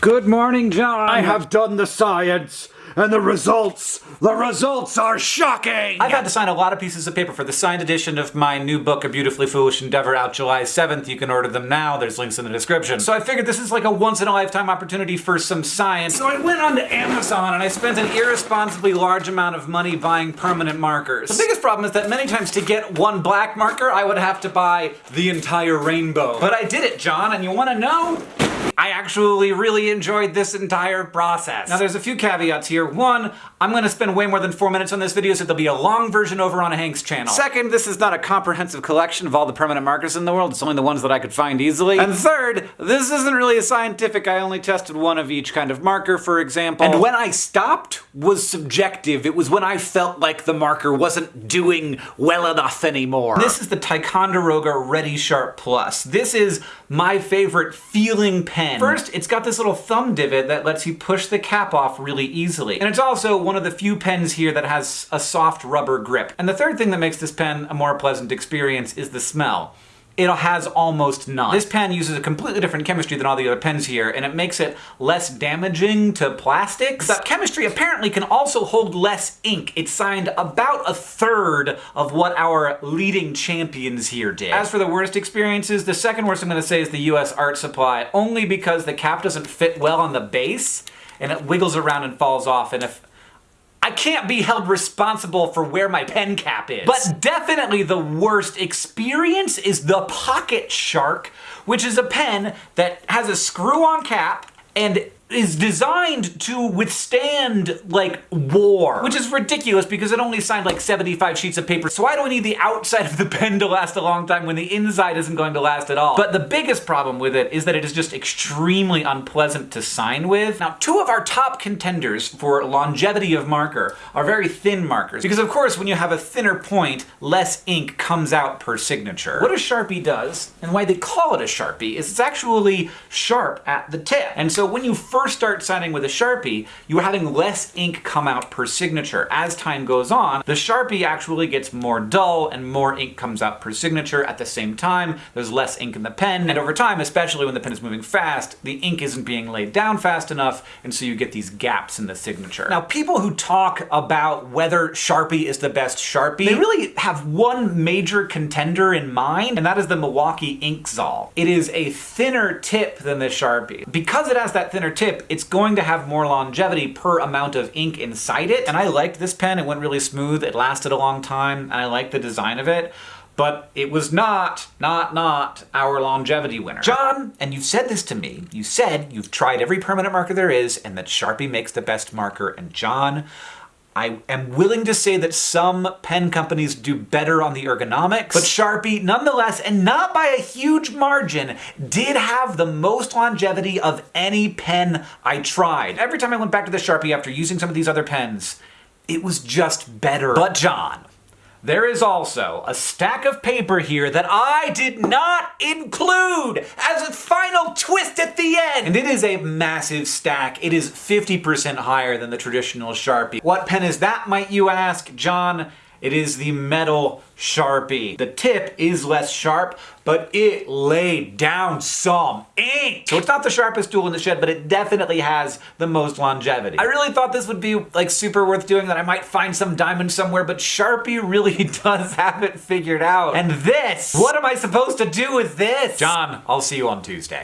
Good morning, John. I have done the science, and the results, the results are shocking! I've had to sign a lot of pieces of paper for the signed edition of my new book, A Beautifully Foolish Endeavor, out July 7th. You can order them now. There's links in the description. So I figured this is like a once-in-a-lifetime opportunity for some science. So I went on to Amazon and I spent an irresponsibly large amount of money buying permanent markers. The biggest problem is that many times to get one black marker, I would have to buy the entire rainbow. But I did it, John, and you wanna know? I actually really enjoyed this entire process. Now there's a few caveats here. One, I'm gonna spend way more than four minutes on this video, so there'll be a long version over on Hank's channel. Second, this is not a comprehensive collection of all the permanent markers in the world, it's only the ones that I could find easily. And third, this isn't really a scientific, I only tested one of each kind of marker, for example. And when I stopped was subjective. It was when I felt like the marker wasn't doing well enough anymore. This is the Ticonderoga Redi Sharp Plus. This is my favorite feeling pen First, it's got this little thumb divot that lets you push the cap off really easily. And it's also one of the few pens here that has a soft rubber grip. And the third thing that makes this pen a more pleasant experience is the smell it has almost none. This pen uses a completely different chemistry than all the other pens here, and it makes it less damaging to plastics. That chemistry apparently can also hold less ink. It signed about a third of what our leading champions here did. As for the worst experiences, the second worst I'm gonna say is the US Art Supply, only because the cap doesn't fit well on the base, and it wiggles around and falls off, and if can't be held responsible for where my pen cap is. But definitely the worst experience is the Pocket Shark, which is a pen that has a screw-on cap and is designed to withstand, like, war. Which is ridiculous because it only signed like 75 sheets of paper, so why do we need the outside of the pen to last a long time when the inside isn't going to last at all? But the biggest problem with it is that it is just extremely unpleasant to sign with. Now, two of our top contenders for longevity of marker are very thin markers, because of course when you have a thinner point, less ink comes out per signature. What a Sharpie does, and why they call it a Sharpie, is it's actually sharp at the tip. And so when you first first start signing with a Sharpie, you are having less ink come out per signature. As time goes on, the Sharpie actually gets more dull and more ink comes out per signature. At the same time, there's less ink in the pen, and over time, especially when the pen is moving fast, the ink isn't being laid down fast enough, and so you get these gaps in the signature. Now, people who talk about whether Sharpie is the best Sharpie, they really have one major contender in mind, and that is the Milwaukee Inkzall. It is a thinner tip than the Sharpie. Because it has that thinner tip, tip, it's going to have more longevity per amount of ink inside it. And I liked this pen, it went really smooth, it lasted a long time, and I liked the design of it. But it was not, not, not our longevity winner. John, and you've said this to me, you said you've tried every permanent marker there is and that Sharpie makes the best marker, and John, I am willing to say that some pen companies do better on the ergonomics, but Sharpie, nonetheless, and not by a huge margin, did have the most longevity of any pen I tried. Every time I went back to the Sharpie after using some of these other pens, it was just better. But John, there is also a stack of paper here that I did not include as a final end. And it is a massive stack. It is 50% higher than the traditional Sharpie. What pen is that, might you ask? John, it is the metal Sharpie. The tip is less sharp, but it laid down some ink. So it's not the sharpest tool in the shed, but it definitely has the most longevity. I really thought this would be like super worth doing, that I might find some diamond somewhere, but Sharpie really does have it figured out. And this, what am I supposed to do with this? John, I'll see you on Tuesday.